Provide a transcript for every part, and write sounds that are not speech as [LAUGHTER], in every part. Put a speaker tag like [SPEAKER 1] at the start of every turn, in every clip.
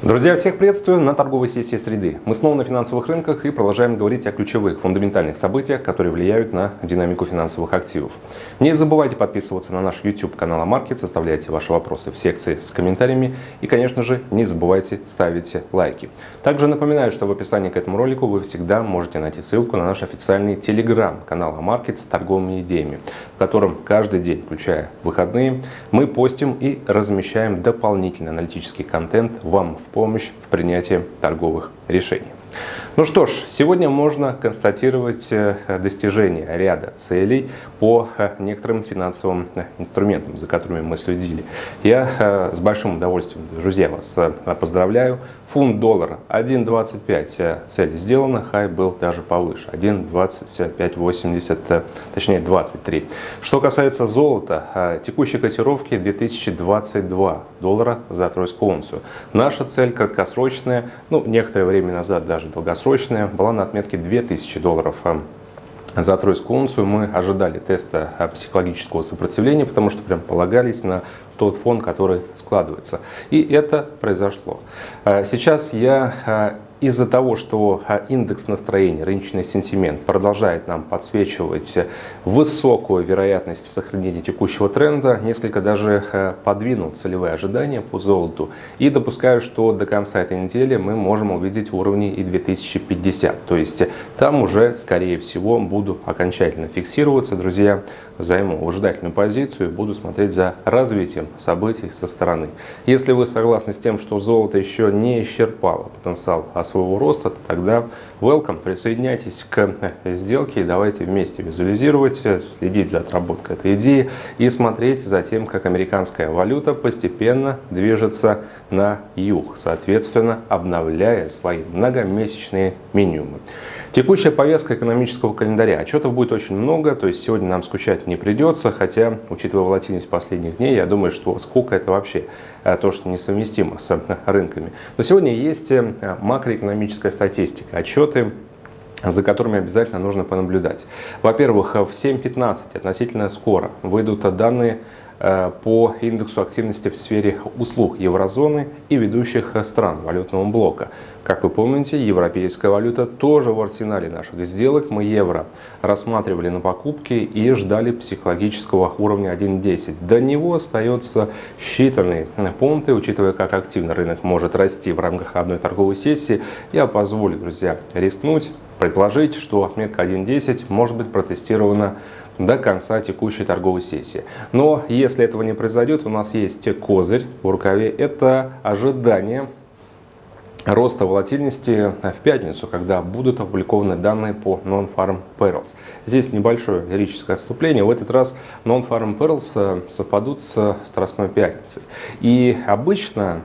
[SPEAKER 1] Друзья, всех приветствую на торговой сессии среды. Мы снова на финансовых рынках и продолжаем говорить о ключевых фундаментальных событиях, которые влияют на динамику финансовых активов. Не забывайте подписываться на наш YouTube канал Амаркет, оставляйте ваши вопросы в секции с комментариями и, конечно же, не забывайте ставить лайки. Также напоминаю, что в описании к этому ролику вы всегда можете найти ссылку на наш официальный телеграм-канал Амаркет с торговыми идеями, в котором каждый день, включая выходные, мы постим и размещаем дополнительный аналитический контент вам в помощь в принятии торговых решений. Ну что ж, сегодня можно констатировать э, достижение ряда целей по э, некоторым финансовым э, инструментам, за которыми мы следили. Я с большим удовольствием, друзья, вас поздравляю. Фунт доллара 1.25, цель сделана, хай был даже повыше, 1.2580, точнее 23. Что касается золота, текущей котировки 2022 доллара за тройскую унцию. Наша цель краткосрочная, ну некоторое время назад даже долгосрочная, срочная была на отметке 2000 долларов а за тройскую унцию мы ожидали теста психологического сопротивления, потому что прям полагались на тот фон, который складывается. И это произошло. А сейчас я из-за того, что а, индекс настроения, рыночный сентимент продолжает нам подсвечивать высокую вероятность сохранения текущего тренда, несколько даже а, подвинул целевые ожидания по золоту и допускаю, что до конца этой недели мы можем увидеть уровни и 2050. То есть там уже, скорее всего, буду окончательно фиксироваться, друзья, займу выжидательную позицию и буду смотреть за развитием событий со стороны. Если вы согласны с тем, что золото еще не исчерпало потенциал своего роста, то тогда welcome, присоединяйтесь к сделке и давайте вместе визуализировать, следить за отработкой этой идеи и смотреть за тем, как американская валюта постепенно движется на юг, соответственно, обновляя свои многомесячные минимумы. Текущая повестка экономического календаря. Отчетов будет очень много, то есть сегодня нам скучать не придется, хотя, учитывая волатильность последних дней, я думаю, что сколько это вообще э, то, что несовместимо с э, рынками. Но сегодня есть э, макроэкономическая статистика, отчеты за которыми обязательно нужно понаблюдать. Во-первых, в 7.15 относительно скоро выйдут данные по индексу активности в сфере услуг еврозоны и ведущих стран валютного блока. Как вы помните, европейская валюта тоже в арсенале наших сделок. Мы евро рассматривали на покупки и ждали психологического уровня 1.10. До него остается считанные пункты, учитывая, как активно рынок может расти в рамках одной торговой сессии. Я позволю, друзья, рискнуть предположить, что отметка 1.10 может быть протестирована до конца текущей торговой сессии. Но если этого не произойдет, у нас есть козырь в рукаве. Это ожидание роста волатильности в пятницу, когда будут опубликованы данные по Non-Farm Payrolls. Здесь небольшое лирическое отступление. В этот раз Non-Farm Payrolls э, совпадут с Страстной пятницей. И обычно,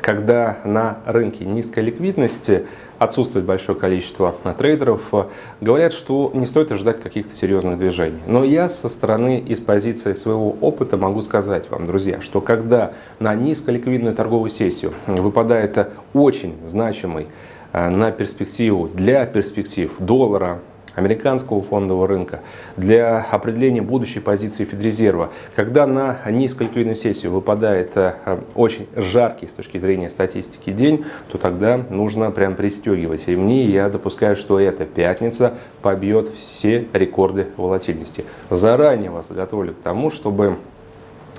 [SPEAKER 1] когда на рынке низкой ликвидности отсутствует большое количество трейдеров, говорят, что не стоит ожидать каких-то серьезных движений. Но я со стороны, из позиции своего опыта могу сказать вам, друзья, что когда на низколиквидную торговую сессию выпадает очень значимый э, на перспективу, для перспектив доллара, американского фондового рынка для определения будущей позиции Федрезерва. Когда на низколиквидную сессию выпадает э, очень жаркий с точки зрения статистики день, то тогда нужно прям пристегивать ремни. Я допускаю, что эта пятница побьет все рекорды волатильности. Заранее вас готовлю к тому, чтобы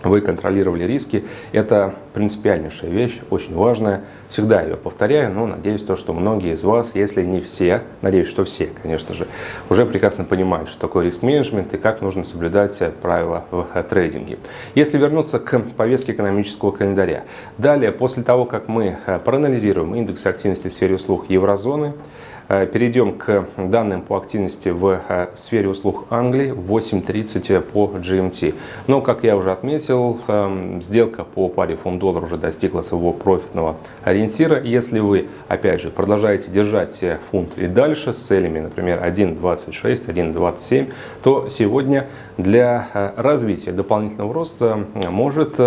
[SPEAKER 1] вы контролировали риски. Это принципиальнейшая вещь, очень важная. Всегда ее повторяю, но надеюсь, то, что многие из вас, если не все, надеюсь, что все, конечно же, уже прекрасно понимают, что такое риск-менеджмент и как нужно соблюдать правила в трейдинге. Если вернуться к повестке экономического календаря. Далее, после того, как мы проанализируем индекс активности в сфере услуг еврозоны, Э, перейдем к данным по активности в э, сфере услуг Англии в 8.30 по GMT. Но, как я уже отметил, эм, сделка по паре фунт-доллар уже достигла своего профитного ориентира. Если вы, опять же, продолжаете держать фунт и дальше с целями, например, 1.26, 1.27, то сегодня для э, развития дополнительного роста может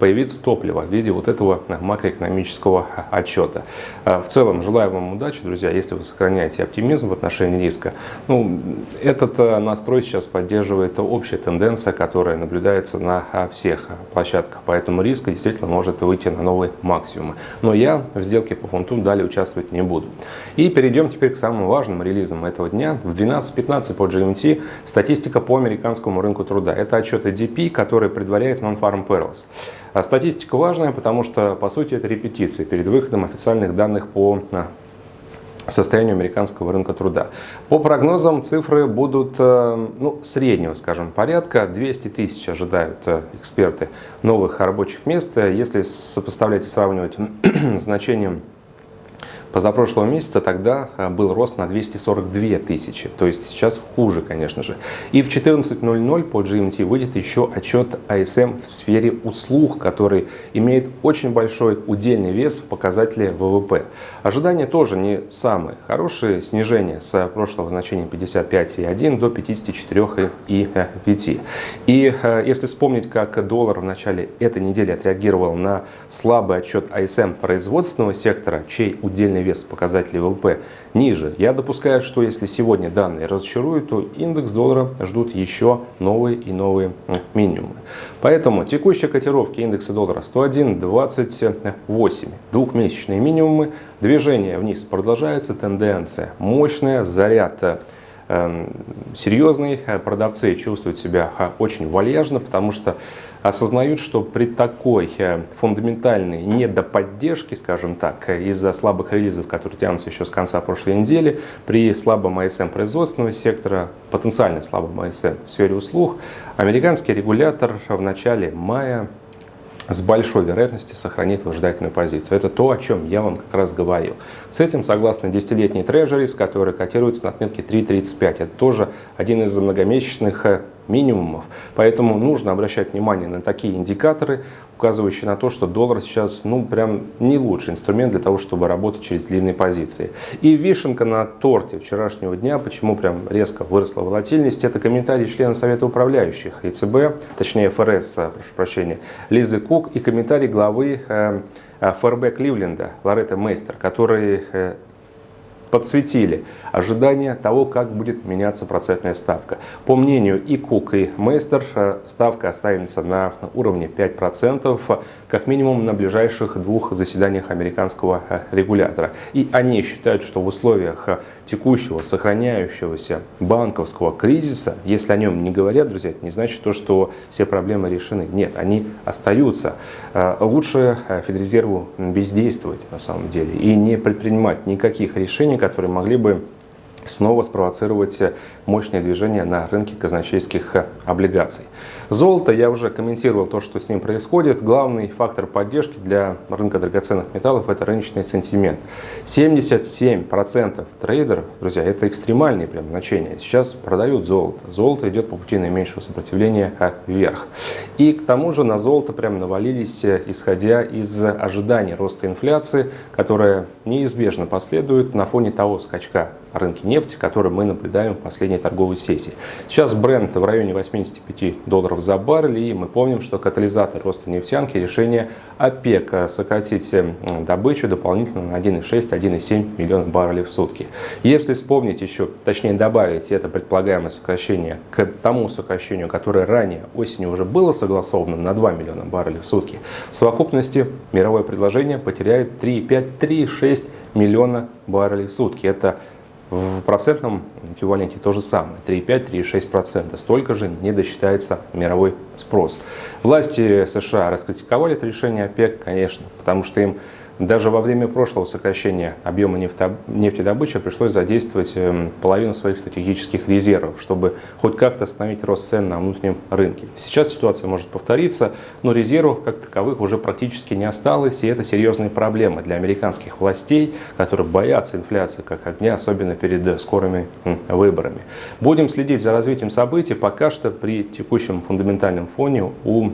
[SPEAKER 1] появиться топливо в виде вот этого макроэкономического отчета. В целом, желаю вам удачи, друзья, если вы сохраняете оптимизм в отношении риска. Ну, этот настрой сейчас поддерживает общая тенденция, которая наблюдается на всех площадках, поэтому риск действительно может выйти на новые максимумы. Но я в сделке по фунту далее участвовать не буду. И перейдем теперь к самым важным релизам этого дня. В 12.15 по GMT статистика по американскому рынку труда. Это отчет ADP, который предваряет Non-Farm Payrolls. А статистика важная, потому что, по сути, это репетиция перед выходом официальных данных по а, состоянию американского рынка труда. По прогнозам цифры будут э, ну, среднего, скажем, порядка. 200 тысяч ожидают э, эксперты новых рабочих мест. Если сопоставлять и сравнивать [CLEARS THROAT] значением Позапрошлого месяца тогда а, был рост на 242 тысячи, то есть сейчас хуже, конечно же. И в 14.00 по GMT выйдет еще отчет ASM в сфере услуг, который имеет очень большой удельный вес в показателе ВВП. Ожидания тоже не самые хорошие, снижение с прошлого значения 55,1 до 54,5. И э, если вспомнить, как доллар в начале этой недели отреагировал на слабый отчет ASM производственного сектора, чей удельный реальный вес показателей ВВП ниже. Я допускаю, что если сегодня данные разочаруют, то индекс доллара ждут еще новые и новые минимумы. Поэтому текущие котировки индекса доллара 101.28, двухмесячные минимумы, движение вниз продолжается, тенденция мощная, заряд э, серьезный, продавцы чувствуют себя очень вальяжно, потому что осознают, что при такой э, фундаментальной недоподдержке, скажем так, из-за слабых релизов, которые тянутся еще с конца прошлой недели, при слабом АСМ производственного сектора, потенциально слабом АСМ в сфере услуг, американский регулятор в начале мая с большой вероятностью сохранит выжидательную позицию. Это то, о чем я вам как раз говорил. С этим согласно десятилетний трежерис, который котируется на отметке 3.35. Это тоже один из многомесячных э, минимумов. Поэтому нужно обращать внимание на такие индикаторы, указывающие на то, что доллар сейчас ну прям не лучший инструмент для того, чтобы работать через длинные позиции. И вишенка на торте вчерашнего дня, почему прям резко выросла волатильность, это комментарий члена Совета управляющих ЕЦБ, точнее ФРС, прошу прощения, Лизы Кук и комментарий главы э, ФРБ Кливленда Лоретта Мейстер, который э, подсветили ожидания того, как будет меняться процентная ставка. По мнению и Кук, и Мейстер, э, ставка останется на уровне 5%, как минимум на ближайших двух заседаниях американского э, регулятора. И они считают, что в условиях э, текущего сохраняющегося банковского кризиса, если о нем не говорят, друзья, это не значит то, что все проблемы решены. Нет, они остаются. Лучше Федрезерву бездействовать на самом деле и не предпринимать никаких решений, которые могли бы снова спровоцировать мощное движение на рынке казначейских облигаций. Золото, я уже комментировал то, что с ним происходит. Главный фактор поддержки для рынка драгоценных металлов – это рыночный сентимент. 77% трейдеров, друзья, это экстремальные прям значения, сейчас продают золото. Золото идет по пути наименьшего сопротивления вверх. И к тому же на золото прям навалились, исходя из ожиданий роста инфляции, которая неизбежно последует на фоне того скачка рынке нефти, который мы наблюдаем в последней торговой сессии. Сейчас бренд в районе 85 долларов за баррель, и мы помним, что катализатор роста нефтянки – решение ОПЕК сократить добычу дополнительно на 1,6-1,7 миллиона баррелей в сутки. Если вспомнить еще, точнее добавить это предполагаемое сокращение к тому сокращению, которое ранее осенью уже было согласовано на 2 миллиона баррелей в сутки, в совокупности мировое предложение потеряет 3,5-3,6 миллиона баррелей в сутки. Это в процентном эквиваленте то же самое, 3,5-3,6%. Столько же не досчитается мировой спрос. Власти США раскритиковали это решение ОПЕК, конечно, потому что им даже во время прошлого сокращения объема нефтедобычи пришлось задействовать эм, половину своих стратегических резервов, чтобы хоть как-то остановить рост цен на внутреннем рынке. Сейчас ситуация может повториться, но резервов как таковых уже практически не осталось, и это серьезные проблемы для американских властей, которые боятся инфляции как огня, особенно перед скорыми выборами. Будем следить за развитием событий. Пока что при текущем фундаментальном фоне у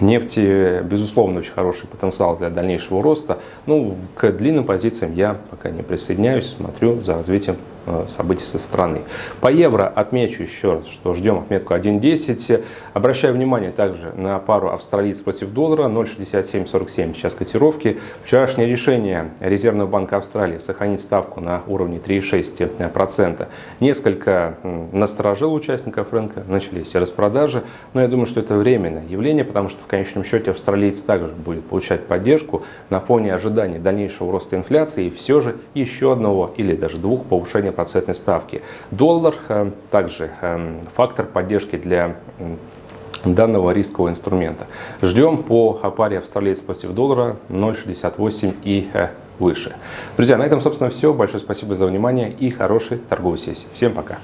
[SPEAKER 1] Нефти, безусловно, очень хороший потенциал для дальнейшего роста. Ну, к длинным позициям я пока не присоединяюсь, смотрю за развитием событий со стороны. По евро отмечу еще раз, что ждем отметку 1.10. Обращаю внимание также на пару австралийц против доллара 0.6747 сейчас котировки. Вчерашнее решение Резервного банка Австралии сохранить ставку на уровне 3,6%. Несколько насторожило участников рынка, начались распродажи, но я думаю, что это временное явление, потому что в конечном счете австралийцы также будет получать поддержку на фоне ожиданий дальнейшего роста инфляции и все же еще одного или даже двух повышения процентной ставки. Доллар э, также э, фактор поддержки для данного рискового инструмента. Ждем по паре австралийцев против доллара 0,68 и э, выше. Друзья, на этом, собственно, все. Большое спасибо за внимание и хорошей торговой сессии. Всем пока.